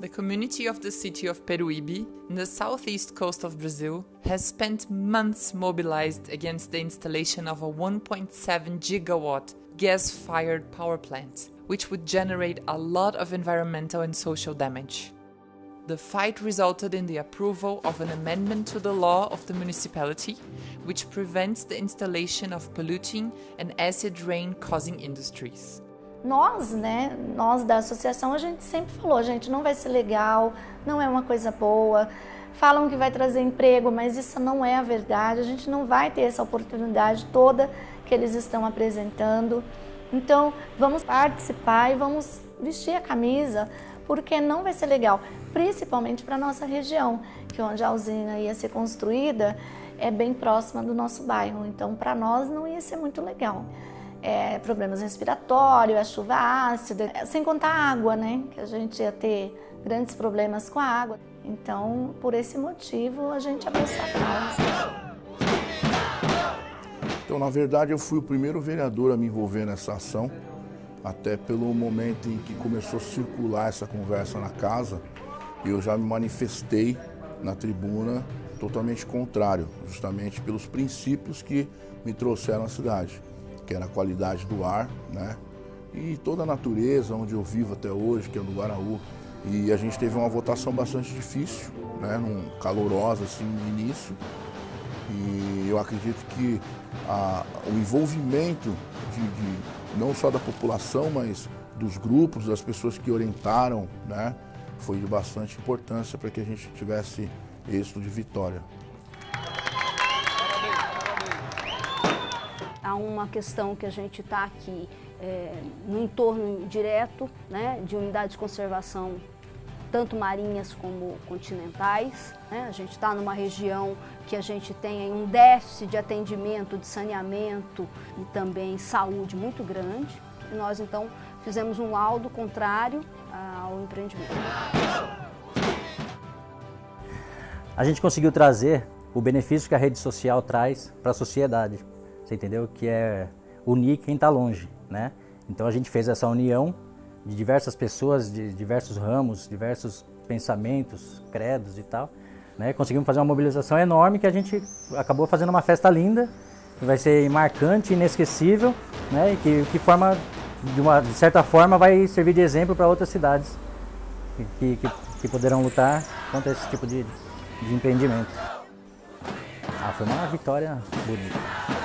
The community of the city of Peruíbe, in the southeast coast of Brazil, has spent months mobilized against the installation of a 1.7 gigawatt gas fired power plant, which would generate a lot of environmental and social damage. The fight resulted in the approval of an amendment to the law of the municipality, which prevents the installation of polluting and acid rain causing industries. Nós, né, nós da associação, a gente sempre falou, gente, não vai ser legal, não é uma coisa boa. Falam que vai trazer emprego, mas isso não é a verdade. A gente não vai ter essa oportunidade toda que eles estão apresentando. Então, vamos participar e vamos vestir a camisa, porque não vai ser legal, principalmente para a nossa região, que onde a usina ia ser construída é bem próxima do nosso bairro. Então, para nós não ia ser muito legal é, problemas respiratórios, a chuva ácida, sem contar a água, né? Que a gente ia ter grandes problemas com a água. Então, por esse motivo, a gente abraçou a causa. Então, na verdade, eu fui o primeiro vereador a me envolver nessa ação, até pelo momento em que começou a circular essa conversa na casa, eu já me manifestei na tribuna totalmente contrário, justamente pelos princípios que me trouxeram à cidade que era a qualidade do ar, né? E toda a natureza onde eu vivo até hoje, que é no Guaraú. E a gente teve uma votação bastante difícil, né? Num, calorosa assim no início. E eu acredito que a, o envolvimento de, de, não só da população, mas dos grupos, das pessoas que orientaram, né? Foi de bastante importância para que a gente tivesse êxito de vitória. Uma questão que a gente está aqui é, no entorno direto né, de unidades de conservação, tanto marinhas como continentais. Né? A gente está numa região que a gente tem um déficit de atendimento, de saneamento e também saúde muito grande. E nós, então, fizemos um laudo contrário ao empreendimento. A gente conseguiu trazer o benefício que a rede social traz para a sociedade você entendeu? Que é unir quem está longe, né? Então a gente fez essa união de diversas pessoas, de diversos ramos, diversos pensamentos, credos e tal. Né? Conseguimos fazer uma mobilização enorme que a gente acabou fazendo uma festa linda, que vai ser marcante, inesquecível, né? E que, que forma, de, uma, de certa forma, vai servir de exemplo para outras cidades que, que, que, poderão lutar contra esse tipo de, de empreendimento. Ah, foi uma vitória bonita.